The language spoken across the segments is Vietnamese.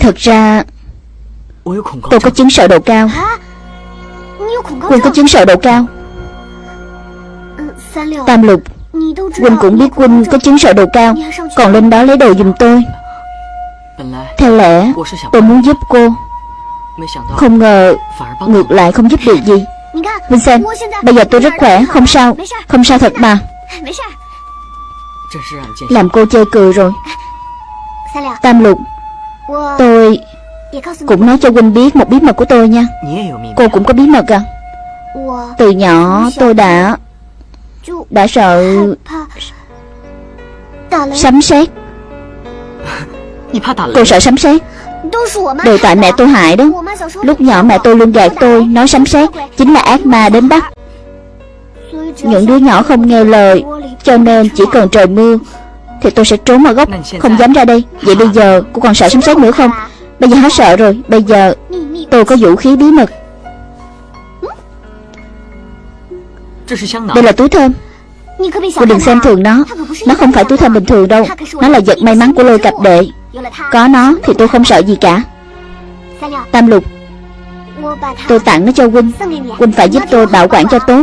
Thật ra Tôi có chứng sợ độ cao. Huynh có chứng sợ độ cao. Tam lục Huynh cũng biết Huynh có chứng sợ độ cao. Còn lên đó lấy đồ giùm tôi. Theo lẽ tôi muốn giúp cô. Không ngờ Ngược lại không giúp được gì. Xem Bây giờ tôi rất khỏe Không sao Không sao thật mà. Làm cô chơi cười rồi. Tam lục Tôi Cũng nói cho Huynh biết một bí mật của tôi nha. Cô cũng có bí mật à? Từ nhỏ tôi đã Đã sợ Sấm sét. Cô sợ sấm sét. Đều tại mẹ tôi hại đó. Lúc nhỏ mẹ tôi luôn gạt tôi Nói sấm sét. chính là ác ma đến bắt. Những đứa nhỏ không nghe lời Cho nên chỉ cần trời mưa Thì tôi sẽ trốn ở góc Không dám ra đây. Vậy bây giờ cô còn sợ sấm sét nữa không? Bây giờ hết sợ rồi. Bây giờ tôi có vũ khí bí mật. Đây là túi thơm. Cô đừng xem thường nó. Nó không phải túi thơm bình thường đâu. Nó là vật may mắn của lôi cặp đệ. Có nó thì tôi không sợ gì cả. Tam lục Tôi tặng nó cho Huynh Huynh phải giúp tôi bảo quản cho tốt.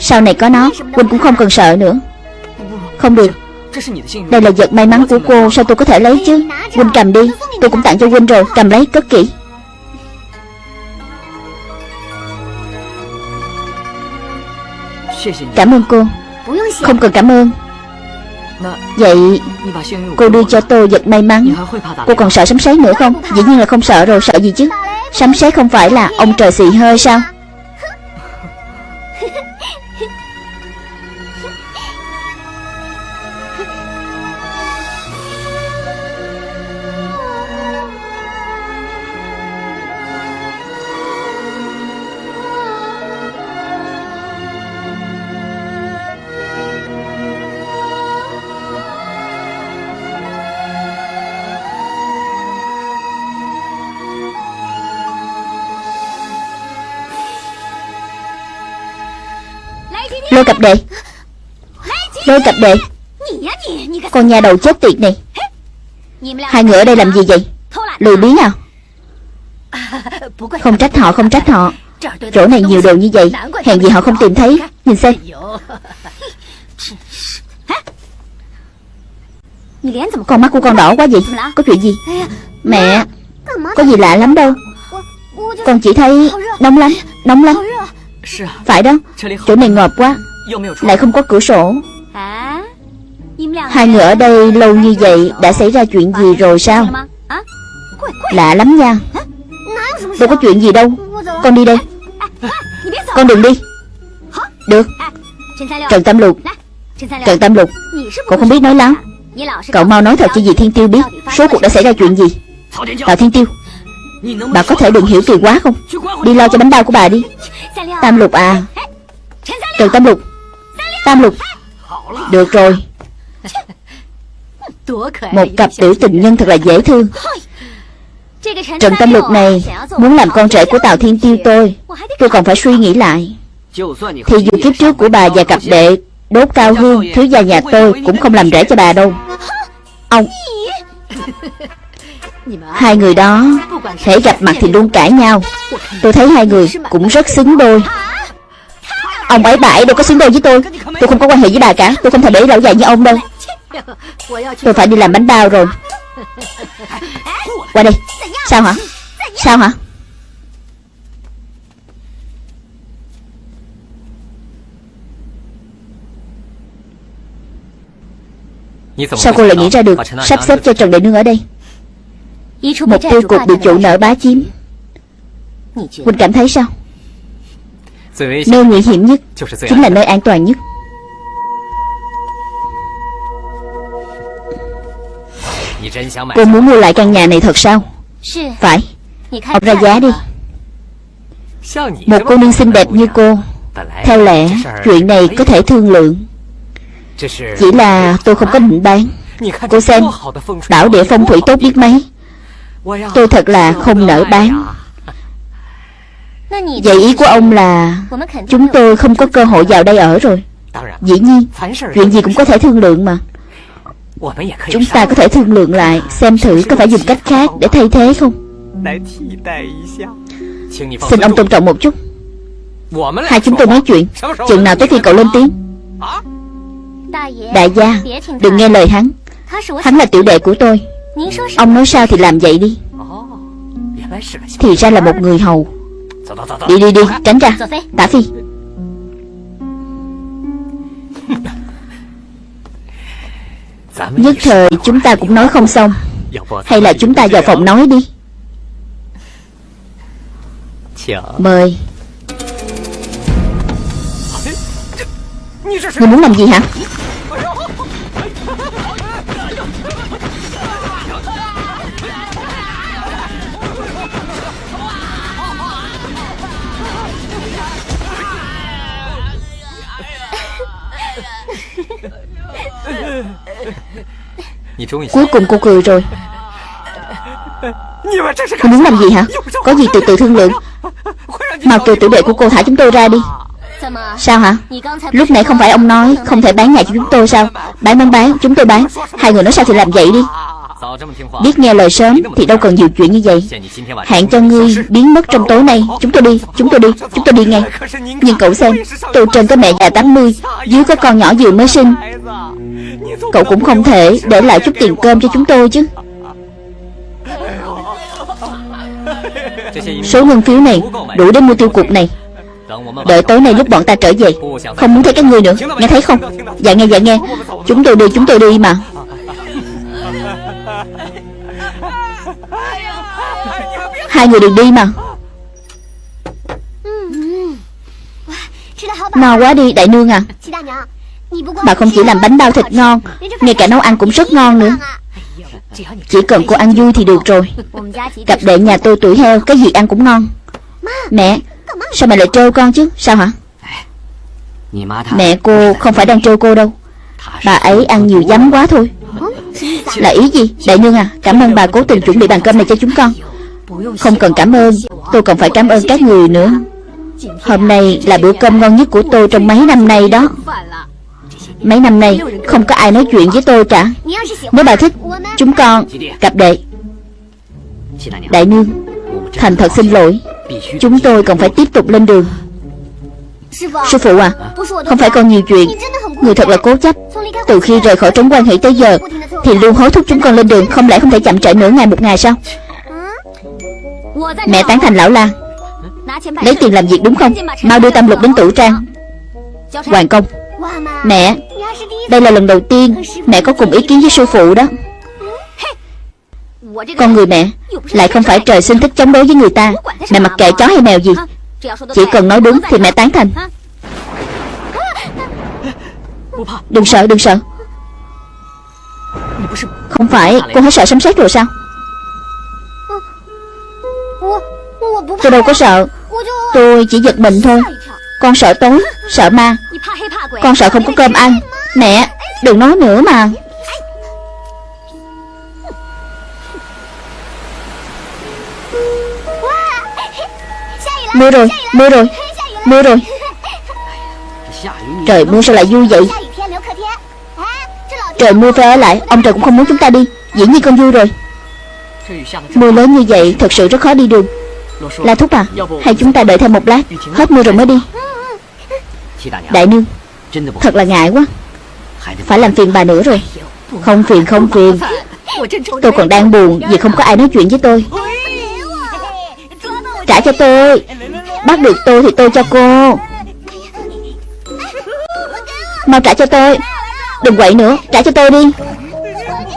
Sau này có nó Huynh cũng không cần sợ nữa. Không được Đây là vật may mắn của cô Sao tôi có thể lấy chứ? Huynh cầm đi Tôi cũng tặng cho Huynh rồi Cầm lấy cất kỹ. Cảm ơn cô. Không cần cảm ơn. Vậy cô đưa cho tôi vật may mắn. Cô còn sợ sấm sét nữa không? Dĩ nhiên là không sợ rồi sợ gì chứ? Sấm sét không phải là ông trời xì hơi sao Lôi cặp đệ Lôi cặp đệ Con nhà đầu chết tiệt này. Hai người ở đây làm gì vậy? Lười biếng à? Không trách họ, không trách họ. Chỗ này nhiều đồ như vậy. Hèn gì họ không tìm thấy. Nhìn xem. Con mắt của con đỏ quá vậy. Có chuyện gì? Mẹ, Có gì lạ lắm đâu. Con chỉ thấy nóng lắm Nóng lắm. Phải đó. Chỗ này ngợp quá. Lại không có cửa sổ. Hai người ở đây lâu như vậy Đã xảy ra chuyện gì rồi sao? Lạ lắm nha. Đâu có chuyện gì đâu. Con đi đây. Con đừng đi. Được. Trần Tam Lục. Trần Tam Lục. Cậu không biết nói lắm Cậu mau nói thật cho dì Thiên Tiêu biết. Số cuộc đã xảy ra chuyện gì? Tào Thiên Tiêu Bà có thể đừng hiểu kỳ quá không? Đi lo cho bánh bao của bà đi. Tam Lục à. Trần Tam Lục. Tam Lục. Được rồi. Một cặp tiểu tình nhân thật là dễ thương. Trần Tâm Lục này Muốn làm con rể của Tào Thiên Tiêu tôi. Tôi còn phải suy nghĩ lại. Thì dù kiếp trước của bà và cặp đệ Đốt cao hương Thiếu gia nhà tôi Cũng không làm rể cho bà đâu. Ông. Hai người đó Thể gặp mặt thì luôn cãi nhau. Tôi thấy hai người cũng rất xứng đôi. Ông ấy bà ấy đâu có xứng đôi với tôi. Tôi không có quan hệ với bà cả. Tôi không thể để lâu dài như ông đâu. Tôi phải đi làm bánh bao rồi. Qua đây Sao hả? Sao hả? Sao cô lại nghĩ ra được? Sắp xếp cho Trần Đại Nương ở đây Một tiêu cục bị chủ nợ bá chiếm. Quỳnh cảm thấy sao? Nơi nguy hiểm nhất Chính là nơi an toàn nhất. Cô muốn mua lại căn nhà này thật sao? Phải. Ông ra giá đi. Một cô nương xinh đẹp như cô Theo lẽ Chuyện này có thể thương lượng. Chỉ là tôi không có định bán. Cô xem Đảo địa phong thủy tốt biết mấy Tôi thật là không nỡ bán. Vậy ý của ông là Chúng tôi không có cơ hội vào đây ở rồi. Dĩ nhiên, Chuyện gì cũng có thể thương lượng mà. Chúng ta có thể thương lượng lại, Xem thử có phải dùng cách khác để thay thế không? Xin ông tôn trọng một chút. Hai chúng tôi nói chuyện. Chừng nào tới khi cậu lên tiếng. Đại gia, Đừng nghe lời hắn. Hắn là tiểu đệ của tôi. Ông nói sao thì làm vậy đi. Thì ra là một người hầu. Đi đi đi tránh ra. Tả Phi. Nhất thời chúng ta cũng nói không xong. Hay là chúng ta vào phòng nói đi. Mời. Ngươi muốn làm gì hả Cuối cùng cô cười rồi. Cô muốn làm gì hả? Có gì từ từ thương lượng. Mau kêu tiểu đệ của cô thả chúng tôi ra đi. Sao hả? Lúc nãy không phải ông nói Không thể bán nhà cho chúng tôi sao? Bán bán bán Chúng tôi bán. Hai người nói sao thì làm vậy đi Biết nghe lời sớm Thì đâu cần nhiều chuyện như vậy. Hẹn cho ngươi biến mất trong tối nay. Chúng tôi đi Chúng tôi đi Chúng tôi đi ngay. Nhưng cậu xem Tôi trên có mẹ già 80 Dưới có con nhỏ vừa mới sinh. Cậu cũng không thể để lại chút tiền cơm cho chúng tôi chứ. Số ngân phiếu này đủ để mua tiêu cục này. Đợi tối nay lúc bọn ta trở về. Không muốn thấy các ngươi nữa. Nghe thấy không Dạ nghe dạ nghe. Chúng tôi đi chúng tôi đi mà Hai người đừng đi mà. No quá đi, đại nương à. Bà không chỉ làm bánh bao thịt ngon, Ngay cả nấu ăn cũng rất ngon nữa. Chỉ cần cô ăn vui thì được rồi. Cặp đệ nhà tôi tuổi heo, Cái gì ăn cũng ngon. Mẹ, Sao mẹ lại trêu con chứ? Sao hả? Mẹ cô không phải đang trêu cô đâu. Bà ấy ăn nhiều giấm quá thôi. Là ý gì? Đại nương à Cảm ơn bà cố tình chuẩn bị bàn cơm này cho chúng con. Không cần cảm ơn, Tôi còn phải cảm ơn các người nữa. Hôm nay là bữa cơm ngon nhất của tôi trong mấy năm nay đó. Mấy năm nay, không có ai nói chuyện với tôi cả. Nếu bà thích, Chúng con Cặp đệ. Đại nương, Thành thật xin lỗi. Chúng tôi còn phải tiếp tục lên đường. Sư phụ à Không phải còn nhiều chuyện. Người thật là cố chấp. Từ khi rời khỏi trống quan hệ tới giờ, Thì luôn hối thúc chúng con lên đường Không lẽ không thể chậm trễ nửa ngày một ngày sao? Mẹ tán thành lão la. Lấy tiền làm việc đúng không? Mau đưa tam lục đến tủ trang. Hoàng công, Mẹ, Đây là lần đầu tiên Mẹ có cùng ý kiến với sư phụ đó. Con người mẹ Lại không phải trời sinh thích chống đối với người ta. Mẹ mặc kệ chó hay mèo gì. Chỉ cần nói đúng thì mẹ tán thành. Đừng sợ đừng sợ. Không phải, cô hết sợ sấm sét rồi sao? Tôi đâu có sợ. Tôi chỉ giật mình thôi. Con sợ tối Sợ ma. Con sợ không có cơm ăn. Mẹ Đừng nói nữa mà. Mưa rồi Mưa rồi Mưa rồi. Trời mưa sao lại vui vậy? Trời mưa phải ở lại. Ông trời cũng không muốn chúng ta đi. Dĩ nhiên con vui rồi. Mưa lớn như vậy thật sự rất khó đi đường La Thúc à? Hay chúng ta đợi thêm một lát? Hết mưa rồi mới đi. Đại nương, Thật là ngại quá. Phải làm phiền bà nữa rồi. Không phiền không phiền. Tôi còn đang buồn vì không có ai nói chuyện với tôi. Trả cho tôi. Bắt được tôi thì tôi cho cô. Mau trả cho tôi. Đừng quậy nữa. Trả cho tôi đi.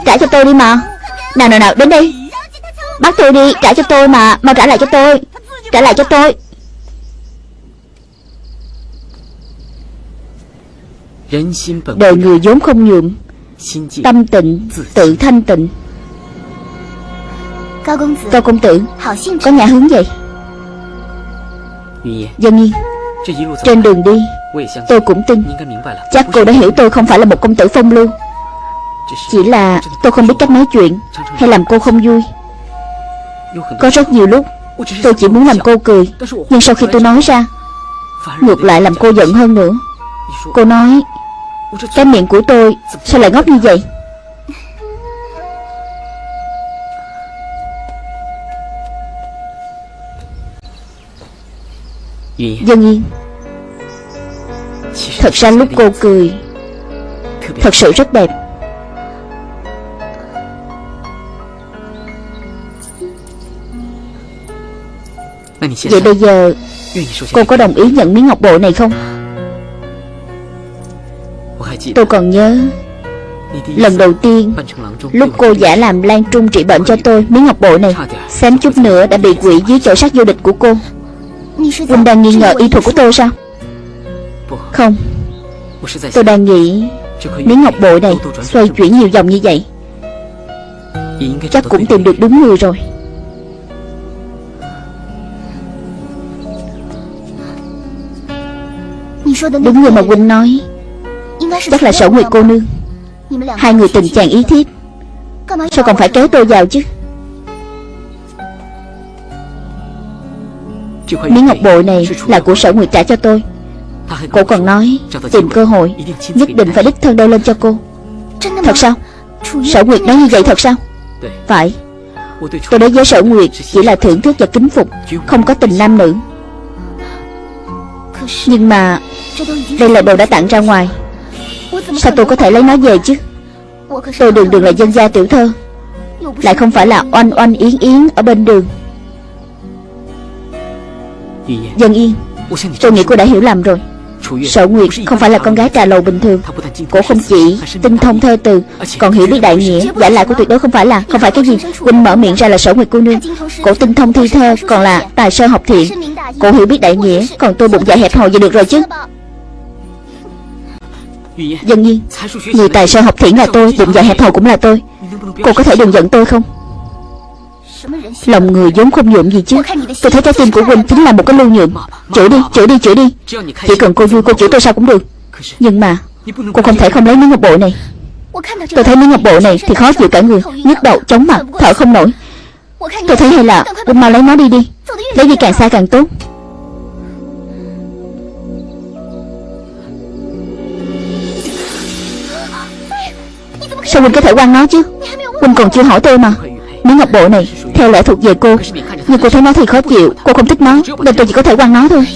Trả cho tôi đi mà. Nào nào nào, đến đây. Bắt tôi đi, Trả cho tôi mà Mau trả lại cho tôi. Trả lại cho tôi. Đời người vốn không nhuộm Tâm tịnh Tự thanh tịnh. Cao công tử, Có nhà hướng vậy Dân Nhiên Trên đường đi, Tôi cũng tin. Chắc cô đã hiểu tôi không phải là một công tử phong lưu. Chỉ là tôi không biết cách nói chuyện Hay làm cô không vui. Có rất nhiều lúc, Tôi chỉ muốn làm cô cười, Nhưng sau khi tôi nói ra, Ngược lại làm cô giận hơn nữa. Cô nói, Cái miệng của tôi sao lại ngốc như vậy? Dân yên, Thật ra lúc cô cười, Thật sự rất đẹp. Vậy bây giờ Cô có đồng ý nhận miếng ngọc bội này không? Tôi còn nhớ Lần đầu tiên Lúc cô giả làm Lan Trung trị bệnh cho tôi Miếng ngọc bội này. Xém chút nữa đã bị quỷ dưới chỗ sát vô địch của cô. Huynh đang nghi ngờ y thuật của tôi sao? Không. Tôi đang nghĩ Miếng ngọc bội này Xoay chuyển nhiều vòng như vậy. Chắc cũng tìm được đúng người rồi Đúng người mà Huynh nói. Chắc là sở nguyệt cô nương. Hai người tình chàng ý thiếp. Sao còn phải kéo tôi vào chứ? Miếng ngọc bội này là của sở nguyệt trả cho tôi. Cô còn nói, Tìm cơ hội, Nhất định phải đích thân đeo lên cho cô. Thật sao? Sở nguyệt nói như vậy thật sao? Phải. Tôi đối với sở nguyệt Chỉ là thưởng thức và kính phục, Không có tình nam nữ. Nhưng mà Đây là đồ đã tặng ra ngoài. Sao tôi có thể lấy nó về chứ? Tôi đường đường là dân gia tiểu thơ. Lại không phải là oanh oanh yến yến ở bên đường. Dân yên. Tôi nghĩ cô đã hiểu lầm rồi Sở Nguyệt không phải là con gái trà lầu bình thường. Cô không chỉ, tinh thông thơ từ, Còn hiểu biết đại nghĩa, Giả lại của tuyệt đối không phải là, Không phải cái gì. Huynh mở miệng ra là sở Nguyệt cô nương. Cổ tinh thông thi thơ, Còn là tài sơ học thiện. Cổ hiểu biết đại nghĩa, Còn tôi bụng dạ hẹp hòi vậy được rồi chứ. Dân nhiên, Người tài sơ học thiện là tôi, Bụng dạ hẹp hòi cũng là tôi. Cô có thể đừng giận tôi không? Lòng người vốn không nhuộm gì chứ. Tôi thấy trái tim của Huynh chính là một cái lưu nhuộm. Chửi đi, chửi đi, chửi đi. Chỉ cần cô vui cô chửi tôi sao cũng được. Nhưng mà Cô không thể không lấy miếng ngọc bội này. Tôi thấy miếng ngọc bội này thì khó chịu cả người. Nhức đầu, chóng mặt, thở không nổi. Tôi thấy hay là Huynh mau lấy nó đi đi. Lấy đi càng xa càng tốt. Sao Huynh có thể quăng nó chứ? Huynh còn chưa hỏi tôi mà. Miếng ngọc bội này, Theo lẽ thuộc về cô Nhưng cô thấy nó thì khó chịu, Cô không thích nó, Nên tôi chỉ có thể quăng nó thôi.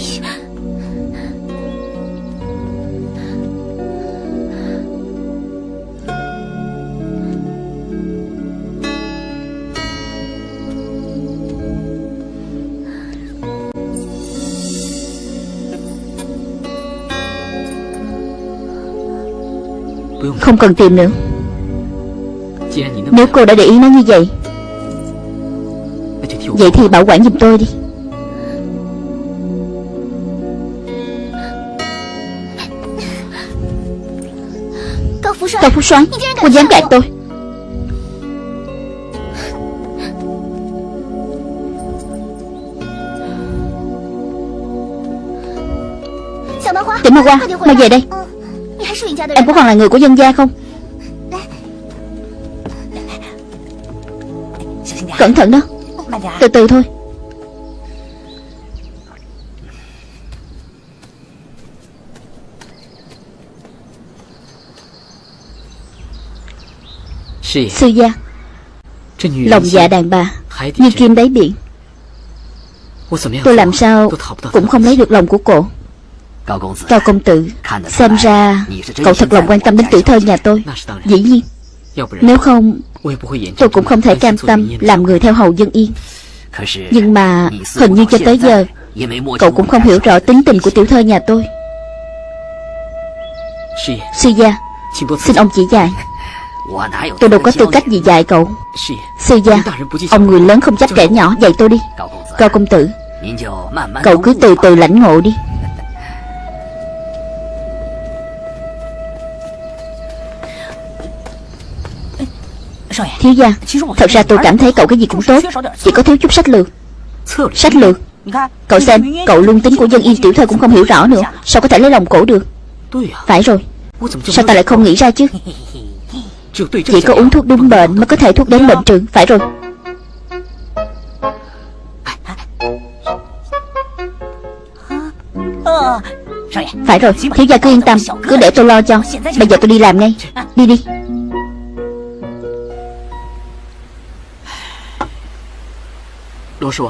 Không cần tìm nữa. Nếu cô đã để ý nó như vậy Vậy thì bảo quản giùm tôi đi. Cao Phú Soán Cô dám gạt tôi. Tỉnh Ma Hoa Mau về đây. Em có còn là người của dân gia không? Cẩn thận đó từ từ thôi. Sư gia. Lòng dạ đàn bà. Như kim đáy biển. Tôi làm sao Cũng không lấy được lòng của cổ. Cao công tử Xem ra Cậu thật lòng quan tâm đến tuổi thơ nhà tôi. Dĩ nhiên. Nếu không Tôi cũng không thể cam tâm Làm người theo hầu dân yên。Nhưng mà Hình như cho tới giờ Cậu cũng không hiểu rõ tính tình của tiểu thơ nhà tôi。Sư gia Xin ông chỉ dạy。Tôi đâu có tư cách gì dạy cậu。Sư gia Ông người lớn không trách kẻ nhỏ Dạy tôi đi。Cao công tử Cậu cứ từ từ lãnh ngộ đi Thiếu gia Thật ra tôi cảm thấy cậu cái gì cũng tốt Chỉ có thiếu chút sách lược。Sách lược。Cậu xem Cậu luôn tính của dân yên tiểu thơ cũng không hiểu rõ nữa Sao có thể lấy lòng cổ được Phải rồi Sao ta lại không nghĩ ra chứ Chỉ có uống thuốc đúng bệnh Mới có thể thuốc đến bệnh trường Phải rồi Phải rồi Thiếu gia cứ yên tâm Cứ để tôi lo cho Bây giờ tôi đi làm ngay Đi đi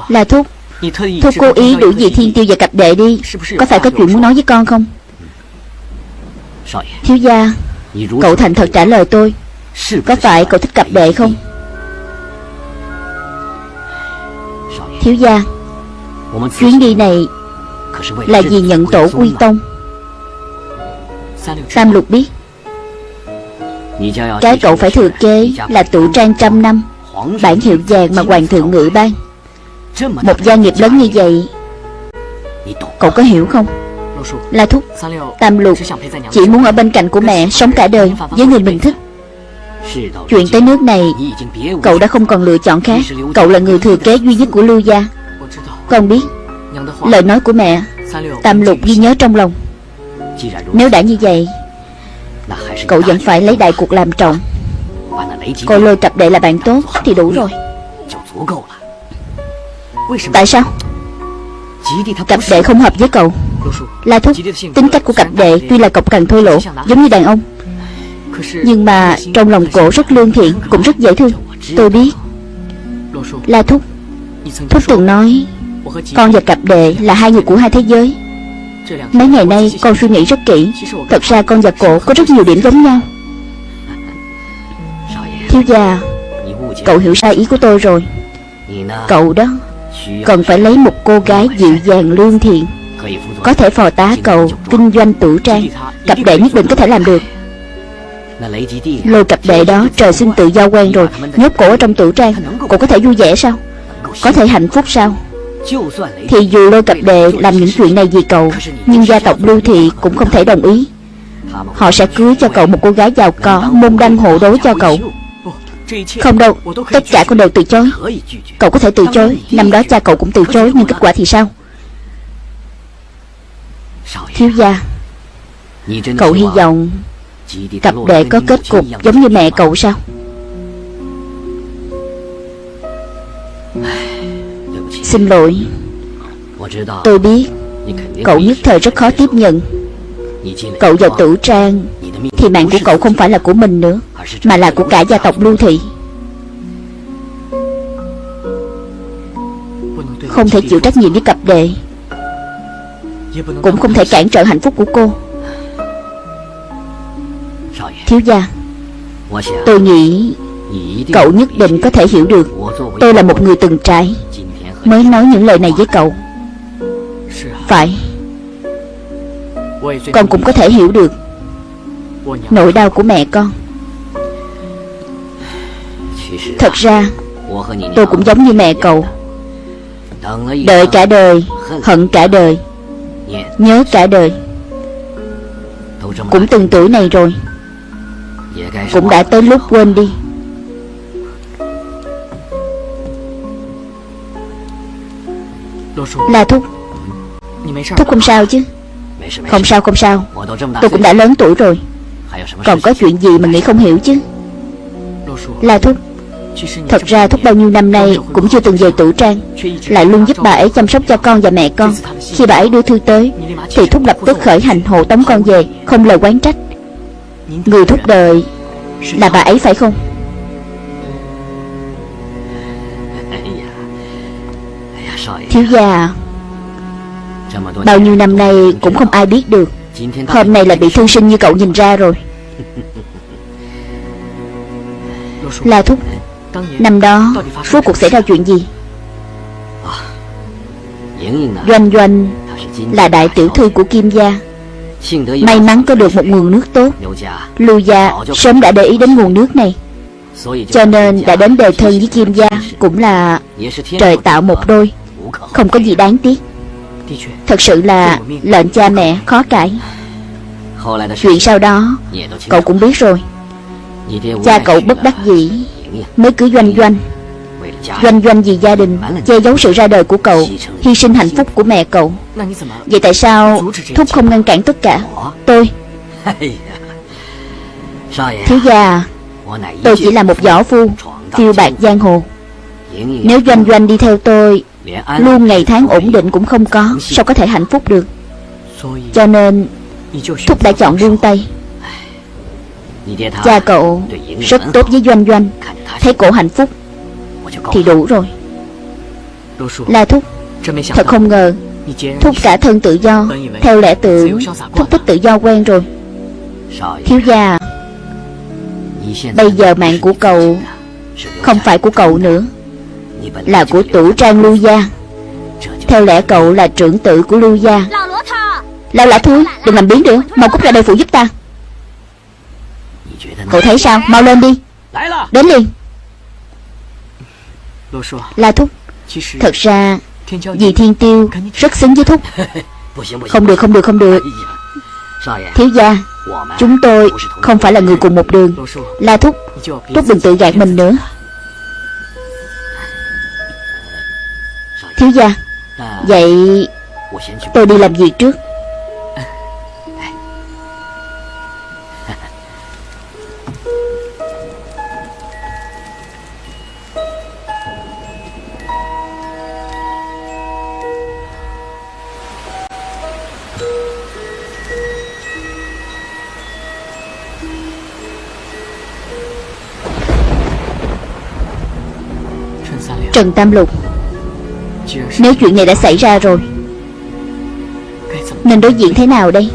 Là thuốc Thúc cố ý đuổi Dị Thiên Tiêu và cặp đệ đi. Có phải có chuyện muốn nói với con không? Thiếu gia Cậu thành thật trả lời tôi. Có phải cậu thích cặp đệ không? Thiếu gia Chuyến đi này Là vì nhận tổ quy tông. Tam lục biết. Cái cậu phải thừa kế Là tụ trang trăm năm Bản hiệu vàng mà hoàng thượng ngự ban Một gia nghiệp lớn như vậy Cậu có hiểu không? La Thúc Tam Lục Chỉ muốn ở bên cạnh của mẹ Sống cả đời với người mình thích. Chuyện tới nước này Cậu đã không còn lựa chọn khác. Cậu là người thừa kế duy nhất của Lưu Gia. Con biết Lời nói của mẹ. Tam Lục ghi nhớ trong lòng. Nếu đã như vậy Cậu vẫn phải lấy đại cuộc làm trọng. Coi lôi cặp đệ là bạn tốt Thì đủ rồi Tại sao? Cặp đệ không hợp với cậu. La Thúc Tính cách của cặp đệ tuy là cọc cằn thô lỗ Giống như đàn ông. Nhưng mà trong lòng cổ rất lương thiện Cũng rất dễ thương. Tôi biết. La Thúc. Thúc từng nói Con và cặp đệ là hai người của hai thế giới. Mấy ngày nay con suy nghĩ rất kỹ. Thật ra con và cổ có rất nhiều điểm giống nhau. Thiếu gia Cậu hiểu sai ý của tôi rồi. Cậu đó Cần phải lấy một cô gái dịu dàng lương thiện. Có thể phò tá cầu, Kinh doanh tủ trang. Cặp đệ nhất định có thể làm được. Lôi cặp đệ đó, trời sinh tự do quen rồi. Nhốt cổ ở trong tủ trang, Cô có thể vui vẻ sao? Có thể hạnh phúc sao? Thì dù lôi cặp đệ làm những chuyện này vì cậu, Nhưng gia tộc lưu thị cũng không thể đồng ý. Họ sẽ cưới cho cậu một cô gái giàu có, Môn đăng hộ đối cho cậu. Không đâu Tất cả con đều từ chối. Cậu có thể từ chối. Năm đó cha cậu cũng từ chối Nhưng kết quả thì sao? Thiếu gia Cậu hy vọng Cặp đệ có kết cục giống như mẹ cậu sao? Xin lỗi. Tôi biết. Cậu nhất thời rất khó tiếp nhận. Cậu vào tử trang thì mạng của cậu không phải là của mình nữa, Mà là của cả gia tộc lưu thị. Không thể chịu trách nhiệm với cặp đệ. Cũng không thể cản trở hạnh phúc của cô. Thiếu gia, Tôi nghĩ Cậu nhất định có thể hiểu được Tôi là một người từng trải, Mới nói những lời này với cậu. Phải. Con cũng có thể hiểu được. Nỗi đau của mẹ con. Thật ra, Tôi cũng giống như mẹ cậu. Đợi cả đời, Hận cả đời, Nhớ cả đời. Cũng từng tuổi này rồi, Cũng đã tới lúc quên đi. La Thúc Thúc không sao chứ? Không sao không sao. Tôi cũng đã lớn tuổi rồi. Còn có chuyện gì mà nghĩ không hiểu chứ? La Thúc Thật ra Thúc bao nhiêu năm nay Cũng chưa từng về tử trang, Lại luôn giúp bà ấy chăm sóc cho con và mẹ con. Khi bà ấy đưa thư tới, Thì Thúc lập tức khởi hành hộ tống con về, Không lời quán trách. Người Thúc đời Là bà ấy phải không? Thiếu gia, Bao nhiêu năm nay cũng không ai biết được. Hôm nay là bị thư sinh như cậu nhìn ra rồi. La Thúc Năm đó Rốt cuộc xảy ra chuyện gì? Doanh Doanh Là đại tiểu thư của Kim Gia. May mắn có được một nguồn nước tốt. Lưu Gia sớm đã để ý đến nguồn nước này. Cho nên đã đến đề thân với Kim Gia Cũng là trời tạo một đôi. Không có gì đáng tiếc Thật sự là lệnh cha mẹ khó cãi. Chuyện sau đó Cậu cũng biết rồi. Cha cậu bất đắc dĩ Mới cưới doanh doanh. Doanh doanh vì gia đình Che giấu sự ra đời của cậu Hy sinh hạnh phúc của mẹ cậu. Vậy tại sao Thúc không ngăn cản tất cả? Tôi. Thiếu gia Tôi chỉ là một võ phu Phiêu bạc giang hồ. Nếu doanh doanh đi theo tôi Luôn ngày tháng ổn định cũng không có Sao có thể hạnh phúc được? Cho nên Thúc đã chọn buông tay Cha cậu rất tốt với Doanh Doanh. Thấy cổ hạnh phúc Thì đủ rồi. La Thúc Thật không ngờ Thúc cả thân tự do. Theo lẽ tưởng Thúc thích tự do quen rồi. Thiếu gia Bây giờ mạng của cậu Không phải của cậu nữa là của tủ trang lưu gia. Theo lẽ cậu là trưởng tử của lưu gia. Lão lão thôi Đừng làm biến được Mau cút ra đây phụ giúp ta. Cậu thấy sao? Mau lên đi. Đến liền. La Thúc, Thật ra Dì Thiên Tiêu Rất xứng với Thúc. Không được không được không được. Thiếu gia, Chúng tôi không phải là người cùng một đường. La Thúc Thúc đừng tự gạt mình nữa. Thiếu gia. Vậy tôi đi làm việc trước. Trần Tam Lục nếu chuyện này đã xảy ra rồi Nên đối diện thế nào đây?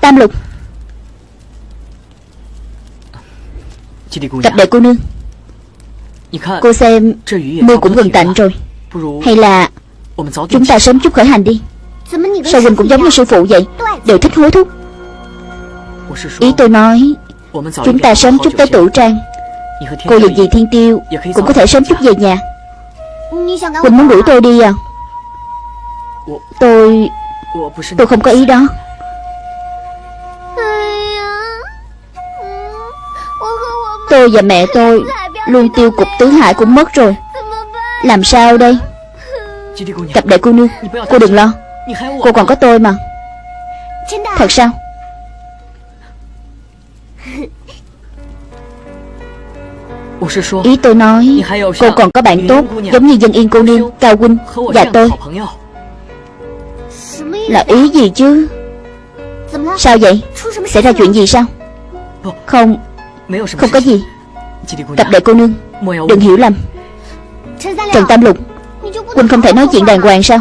Tam Lục. Cặp đệ cô nương. Cô xem Mưa cũng gần tạnh rồi. Hay là Chúng ta sớm chút khởi hành đi. Sao Quỳnh cũng giống như sư phụ vậy? Đều thích hối thúc. Ý tôi nói Chúng ta sớm chút tới tủ trang. Cô và dì Thiên Tiêu Cũng có thể sớm chút về nhà. Quỳnh muốn đuổi tôi đi à? Tôi Tôi không có ý đó Tôi và mẹ tôi, Luôn tiêu cục tứ hải cũng mất rồi. Làm sao đây? Cặp đệ cô nương, Cô đừng lo. Cô còn có tôi mà. Thật sao? Ý tôi nói, Cô còn có bạn tốt, Giống như dân yên cô nương, Cao Huynh Và tôi. Là ý gì chứ? Sao vậy? Xảy ra chuyện gì sao? Không không có gì. Cặp đệ cô nương. Đừng hiểu lầm. Trần Tam Lục Quỳnh không thể nói chuyện đàng hoàng sao?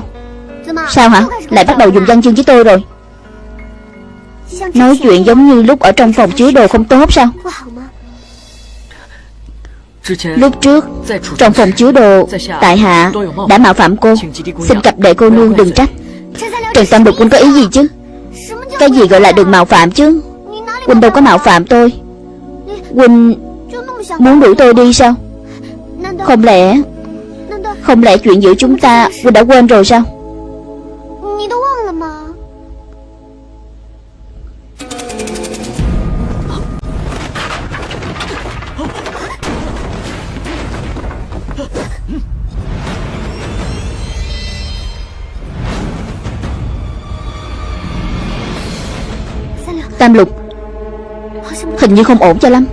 Sao hả? Lại bắt đầu dùng văn chương với tôi rồi. Nói chuyện giống như lúc ở trong phòng chứa đồ không tốt sao? Lúc trước Trong phòng chứa đồ Tại hạ Đã mạo phạm cô. Xin cặp đệ cô nương đừng trách. Trần Tam Lục Quỳnh có ý gì chứ? Cái gì gọi là đừng mạo phạm? chứ? Quỳnh đâu có mạo phạm tôi Quỳnh Muốn đuổi tôi đi sao? Không lẽ Không lẽ chuyện giữa chúng ta Quỳnh đã quên rồi sao? Tam lục, Hình như không ổn cho lắm.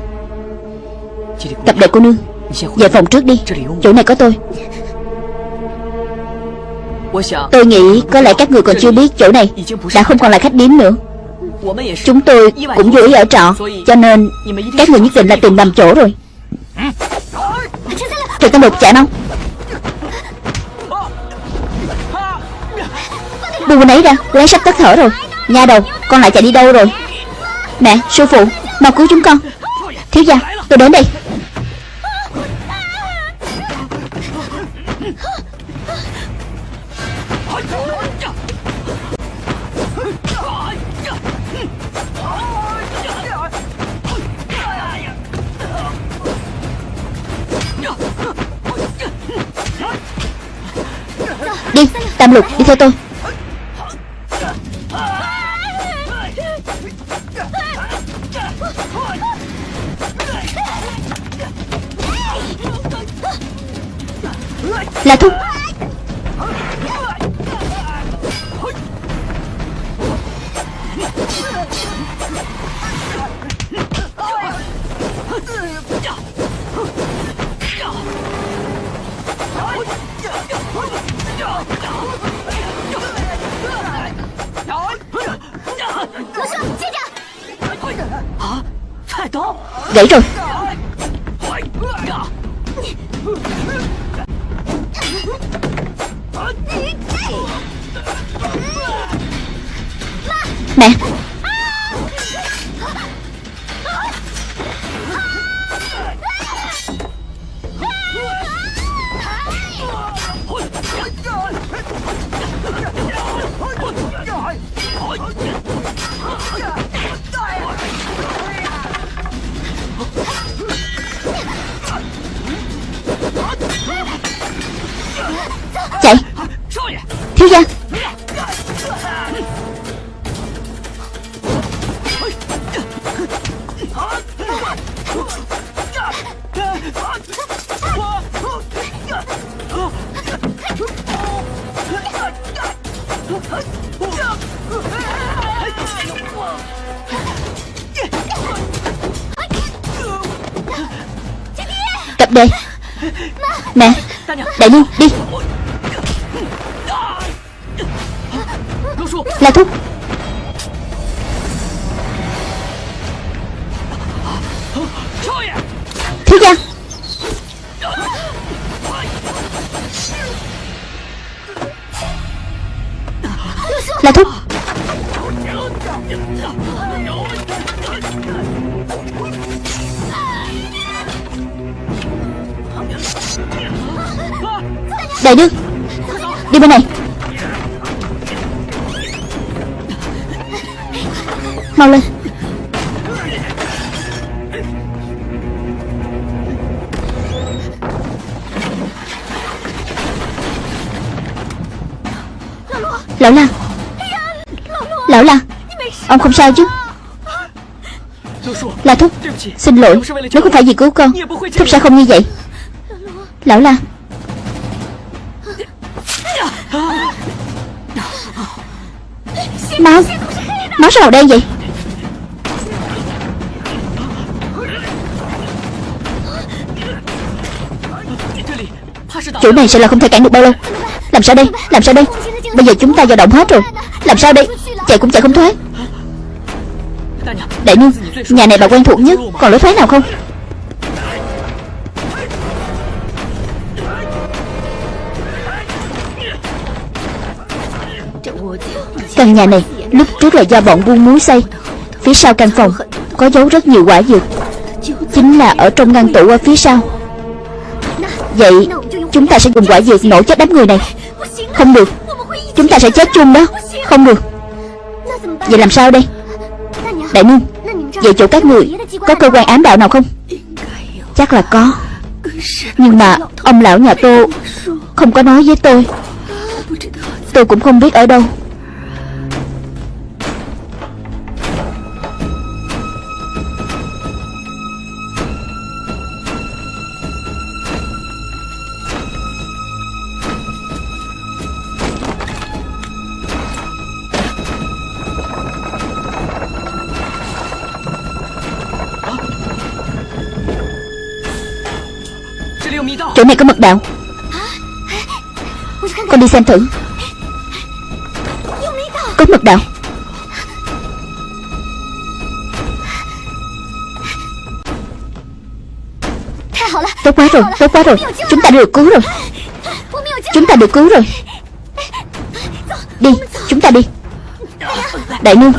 Tập đệ cô nương Về phòng trước đi. Chỗ này có tôi. Tôi nghĩ có lẽ các người còn chưa biết chỗ này. Đã không còn là khách điếm nữa. Chúng tôi cũng vô ý ở trọ, Cho nên các người nhất định là tìm nhầm chỗ rồi. Trần Tâm Lục chạy mau Buông quỳnh ấy ra Quỳnh ấy sắp tắt thở rồi. Nha đầu, Con lại chạy đi đâu rồi? Mẹ, Sư phụ, Mau cứu chúng con. Thiếu gia, Tôi đến đây. Đi Tam Lục đi theo tôi. Là thúc. Gãy rồi. Cặp đề. Mẹ Đại Nương đi. Xin lỗi. Nếu không phải vì cứu con Thúc sẽ không như vậy. Lão La. Máu Máu sao màu đen vậy? Chỗ này sẽ là không thể cản được bao lâu. Làm sao đây? Làm sao đây? Bây giờ chúng ta dao động hết rồi. Làm sao đây? Chạy cũng chạy không thoát. Đại nương Nhà này bà quen thuộc nhất, Còn lối thoát nào không? Căn nhà này, Lúc trước là do bọn buôn muối xây. Phía sau căn phòng, Có giấu rất nhiều quả dược. Chính là ở trong ngăn tủ ở phía sau. Vậy, Chúng ta sẽ dùng quả dược nổ chết đám người này. Không được, Chúng ta sẽ chết chung đó. Không được. Vậy làm sao đây? Đại nương Vậy chỗ các người? Có cơ quan ám đạo nào không? Chắc là có. Nhưng mà ông lão nhà tôi Không có nói với tôi. Tôi cũng không biết ở đâu. Đạo Con đi xem thử. Có mật đạo Tốt quá rồi, tốt quá rồi. Chúng ta được cứu rồi. Chúng ta được cứu rồi. Đi, chúng ta đi. Đại nương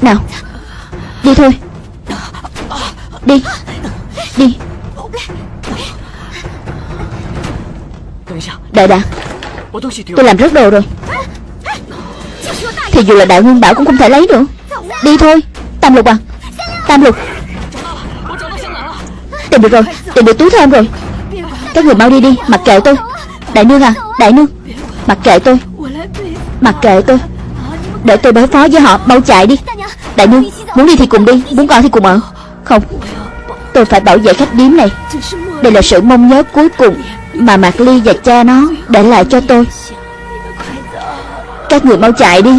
Nào. Đi thôi. Đi Đi. Đợi đã Tôi làm rớt đồ rồi. Thì dù là đại nguyên bảo cũng không thể lấy được. Đi thôi, Tam lục à. Tam lục. Tìm được rồi, Tìm được túi thơm rồi. Các người mau đi đi, Mặc kệ tôi. Đại nương à Đại nương. Mặc kệ tôi. Mặc kệ tôi. Để tôi đối phó với họ, Mau chạy đi. Đại nương, Muốn đi thì cùng đi, Muốn ở thì cùng ở. Không, Tôi phải bảo vệ khách điếm này. Đây là sự mong nhớ cuối cùng. Mà Mạc Ly và cha nó để lại cho tôi. Các người mau chạy đi.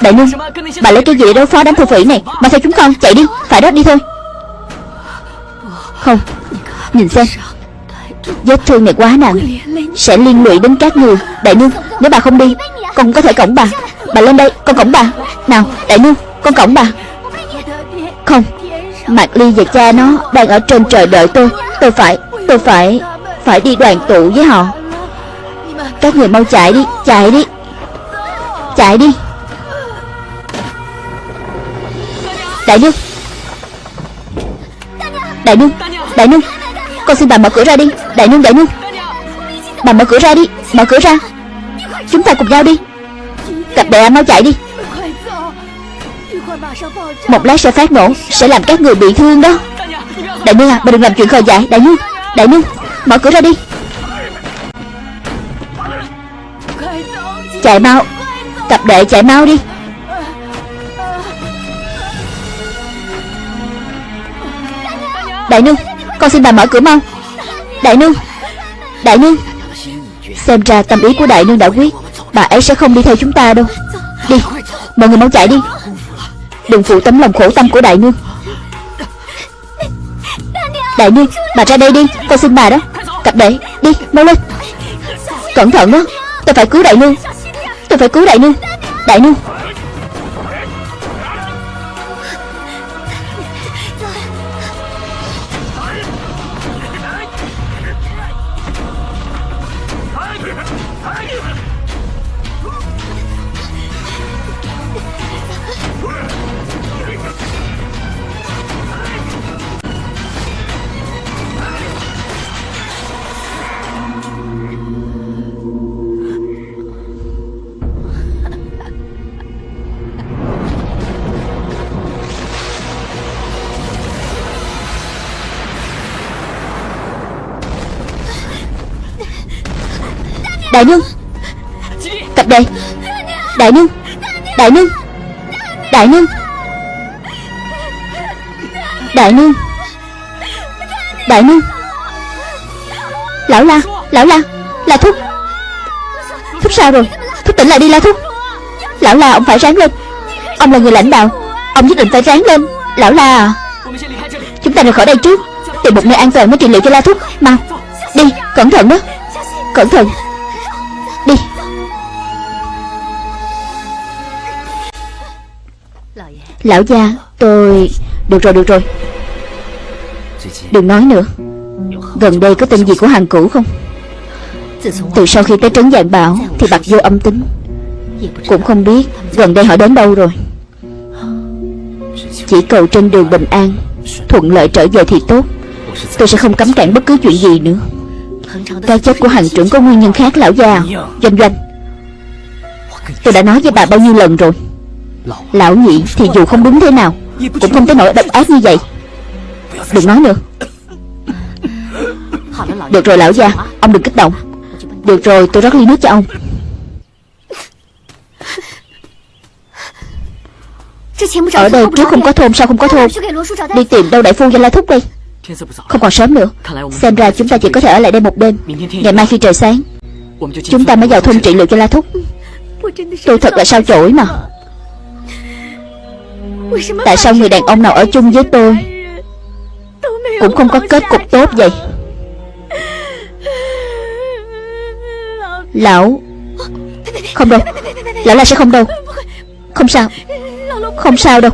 Đại Nương, Bà lấy cái gì để đối phó đám thổ phỉ này? Mà theo chúng con, chạy đi. Phải đó, đi thôi. Không, Nhìn xem. Vết thương này quá nặng. Sẽ liên lụy đến các người. Đại Nương, Nếu bà không đi, Con có thể cổng bà. Bà lên đây, Con cổng bà. Nào, Đại Nương, Con cổng bà. Không, Mạc Ly và cha nó Đang ở trên trời đợi tôi. Tôi phải Tôi phải phải đi đoàn tụ với họ. Các người mau chạy đi Chạy đi Chạy đi. Đại Nương. Đại Nương Đại Nương, Con xin bà mở cửa ra đi. Đại Nương Đại Nương. Bà mở cửa ra đi, Mở cửa ra. Chúng ta cùng nhau đi. Cặp bè mau chạy đi. Một lát sẽ phát nổ, Sẽ làm các người bị thương đó. Đại Nương à Bà đừng làm chuyện khờ dại. Đại Nương Đại Nương. Mở cửa ra đi. Chạy mau. Cặp đệ chạy mau đi. Đại nương, Con xin bà mở cửa mau. Đại nương Đại nương. Xem ra tâm ý của đại nương đã quyết. Bà ấy sẽ không đi theo chúng ta đâu. Đi, Mọi người mau chạy đi. Đừng phụ tấm lòng khổ tâm của đại nương. Đại nương, Bà ra đây đi. Con xin bà đó. Cặp đệ, Đi, mau lên. Cẩn thận đó, Tôi phải cứu đại nương. Tôi phải cứu đại nương. Đại nương. Đại nương. Cặp đệ Đại nương. Đại nương. Đại nương. Đại nương. Đại nương. Lão la Lão la Là thúc. Thúc sao rồi? Thúc tỉnh lại đi, la thúc. Lão la, ông phải ráng lên. Ông là người lãnh đạo. Ông nhất định phải ráng lên. Lão la à Chúng ta rời khỏi đây trước. Tìm một nơi an toàn mới trị liệu cho la thúc. Mau, Đi, Cẩn thận đó. Cẩn thận. Lão gia, Tôi Được rồi được rồi. Đừng nói nữa. Gần đây có tin gì của hàng cũ không? Từ sau khi tới trấn dạng bảo Thì bạc vô âm tính. Cũng không biết Gần đây họ đến đâu rồi. Chỉ cầu trên đường bình an, Thuận lợi trở về thì tốt. Tôi sẽ không cấm cản bất cứ chuyện gì nữa. Cái chết của hành trưởng có nguyên nhân khác, lão già Doanh doanh. Tôi đã nói với bà bao nhiêu lần rồi. Lão nhị thì dù không đúng thế nào, Cũng không tới nỗi độc ác như vậy. Đừng nói nữa. Được rồi, lão gia, Ông đừng kích động. Được rồi, tôi rót ly nước cho ông. Ở đây trước không có thôn sao không có thôn. Đi tìm đâu đại phu cho la thúc đi không còn sớm nữa. Xem ra chúng ta chỉ có thể ở lại đây một đêm. Ngày mai khi trời sáng, Chúng ta mới vào thôn trị liệu cho La Thúc. Tôi thật là sao chổi mà. Tại sao người đàn ông nào ở chung với tôi Cũng không có kết cục tốt vậy? Lão Không đâu. Lão là sẽ không đâu. Không sao. Không sao đâu.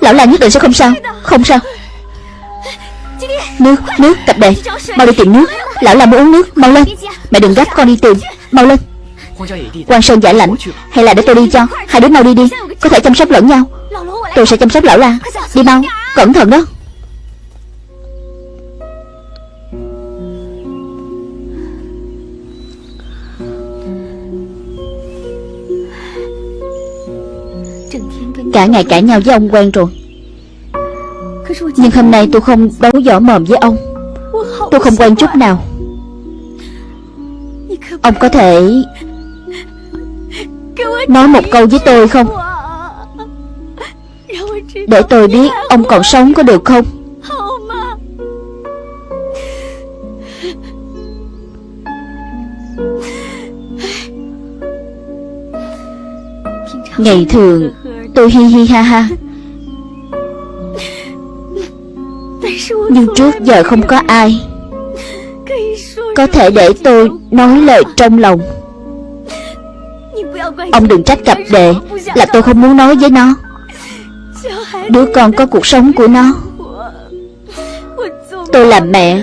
Lão là nhất định sẽ không sao. Không sao. Nước, nước, cặp đệ Mau đi tìm nước. Lão là muốn uống nước, mau lên. Mẹ đừng gấp con đi tìm. Mau lên. Quan Sơn giải lãnh. Hay là để tôi đi cho. Hai đứa mau đi đi. Có thể chăm sóc lẫn nhau. Tôi sẽ chăm sóc lão la Đi mau, Cẩn thận đó. Cả ngày cãi nhau với ông quen rồi. Nhưng hôm nay tôi không đấu võ mồm với ông. Tôi không quen chút nào. Ông có thể Nói một câu với tôi không? Để tôi biết ông còn sống có được không? Ngày thường, tôi hi hi ha ha. Nhưng trước giờ không có ai. Có thể để tôi nói lời trong lòng. Ông đừng trách cặp đệ Là tôi không muốn nói với nó. Đứa con có cuộc sống của nó. Tôi làm mẹ,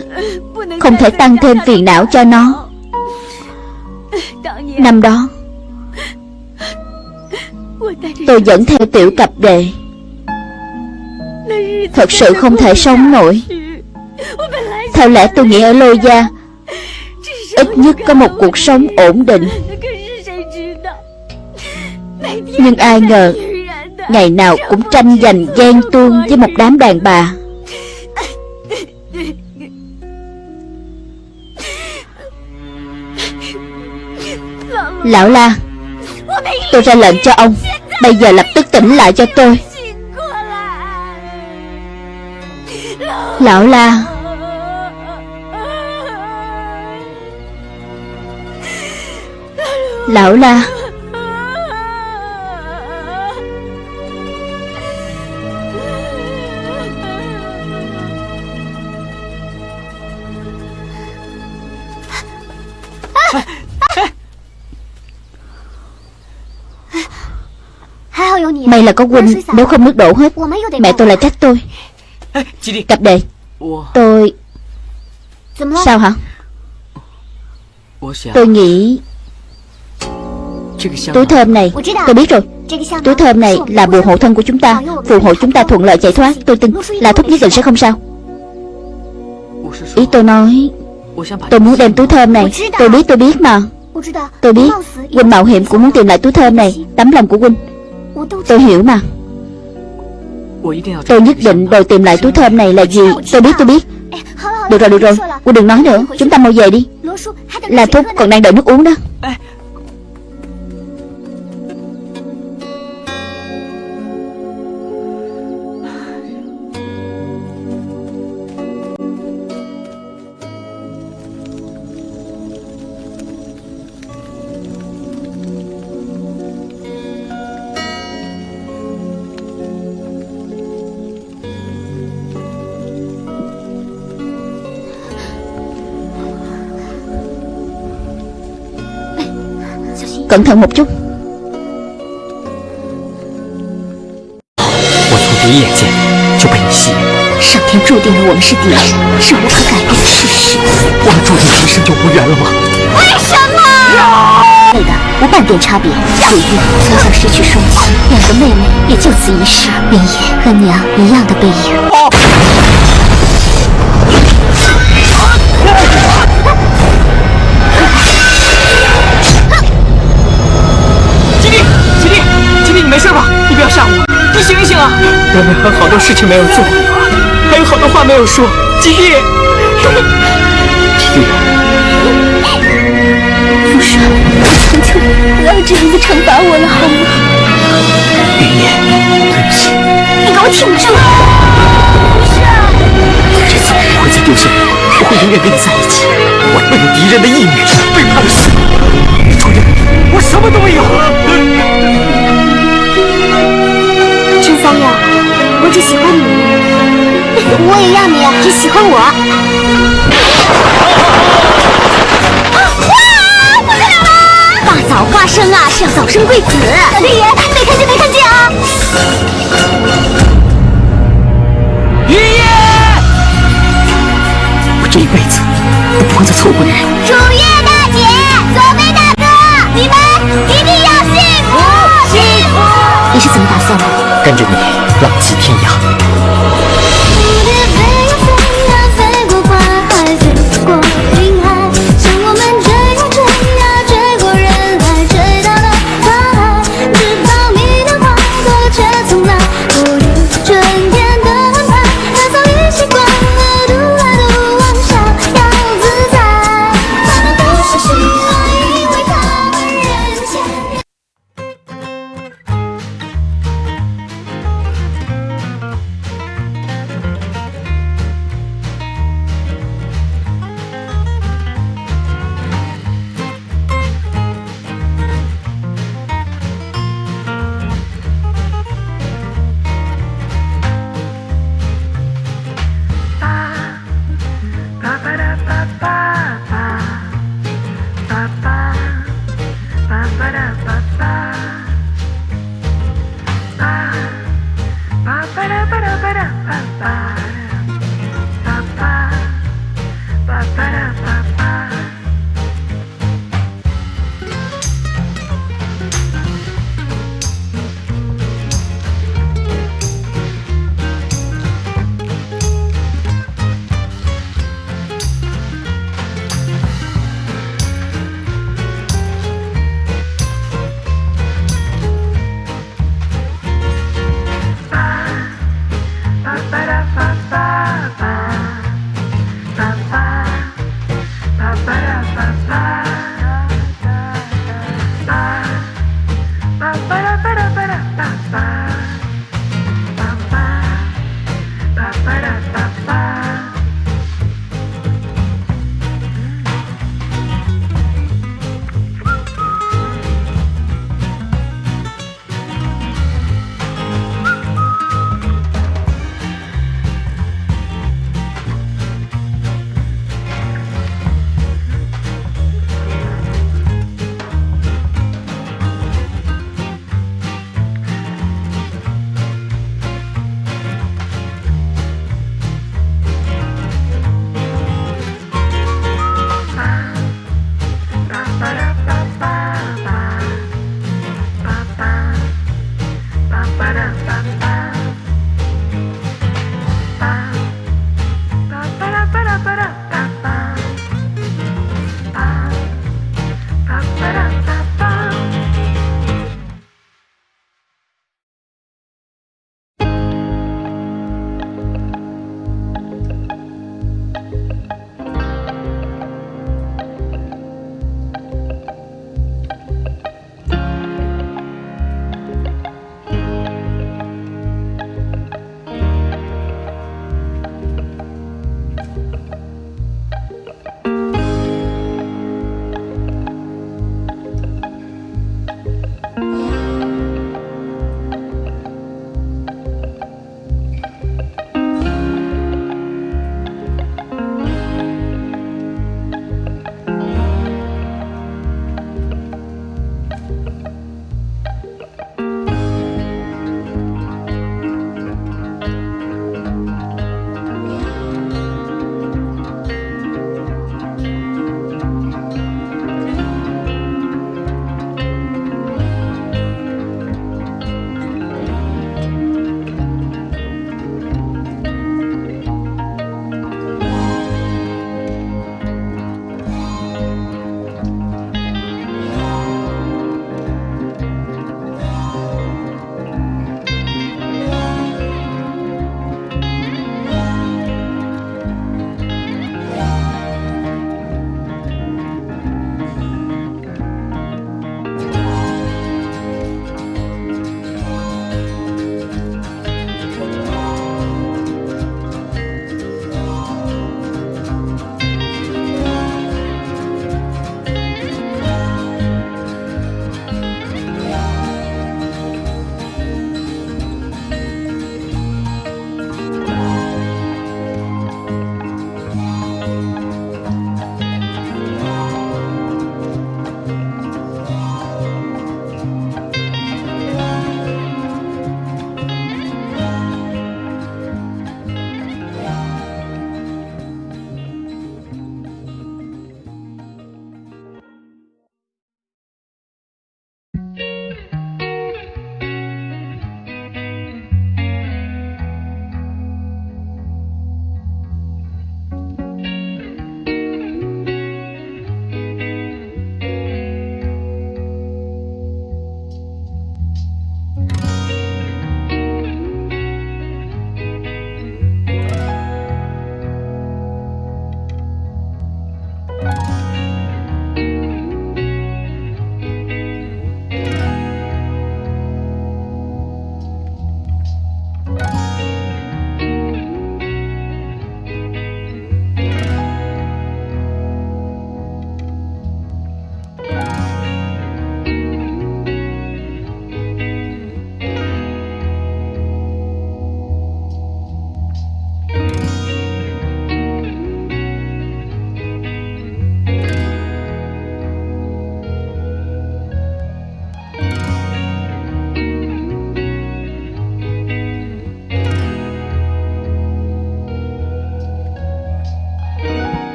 Không thể tăng thêm phiền não cho nó. Năm đó, Tôi dẫn theo tiểu cặp đệ Thật sự không thể sống nổi. Theo lẽ tôi nghĩ ở Lôi Gia Ít nhất có một cuộc sống ổn định. Nhưng ai ngờ Ngày nào cũng tranh giành ghen tuông với một đám đàn bà. Lão La, Tôi ra lệnh cho ông. Bây giờ lập tức tỉnh lại cho tôi. Lão La. Lão La. May là có huynh Nếu không nước đổ hết. Mẹ tôi lại trách tôi. Cặp đề. Tôi Sao hả? Tôi nghĩ Túi thơm này Tôi biết rồi. Túi thơm này là bùa hộ thân của chúng ta. Phù hộ chúng ta thuận lợi chạy thoát. Tôi tin là thuốc nhất định sẽ không sao. Ý tôi nói Tôi muốn đem túi thơm này. Tôi biết tôi biết mà. Tôi biết. Huynh mạo hiểm cũng muốn tìm lại túi thơm này. Tấm lòng của Huynh Tôi hiểu mà. Tôi nhất định đòi tìm lại túi thơm này là gì? Tôi biết tôi biết. Được rồi được rồi. Cô đừng nói nữa. Chúng ta mau về đi. Là Thúc còn đang đợi nước uống đó. Cẩn thận 第一眼见就被你吸引，上天注定了我们是敌人，是无可改变的事实。我们注定今生就无缘了吗？为什么？妹的无半点差别。楚玉从小失去双亲，两个妹妹也就此一世，明夜和娘一样的背影。吉我们还有好多事情没有做，还有好多话没有说，吉弟，吉弟，父神，我求求你不要这样子惩罚我了，好吗？云烟，对不起，你给我挺住！这次我不会再丢下你，我会永远跟你在一起。我为了敌人的义女背叛了师父，主人，我什么都没有。陈三友，我只喜欢你，我也要你只喜欢我。大早花生啊，是要早生贵子。老天爷，没看见没看见啊！云烟，我这一辈子都不会再错过你了。楚月大姐，左飞大哥，你们一定要，幸福！你是怎么打算的？跟着你浪迹天涯。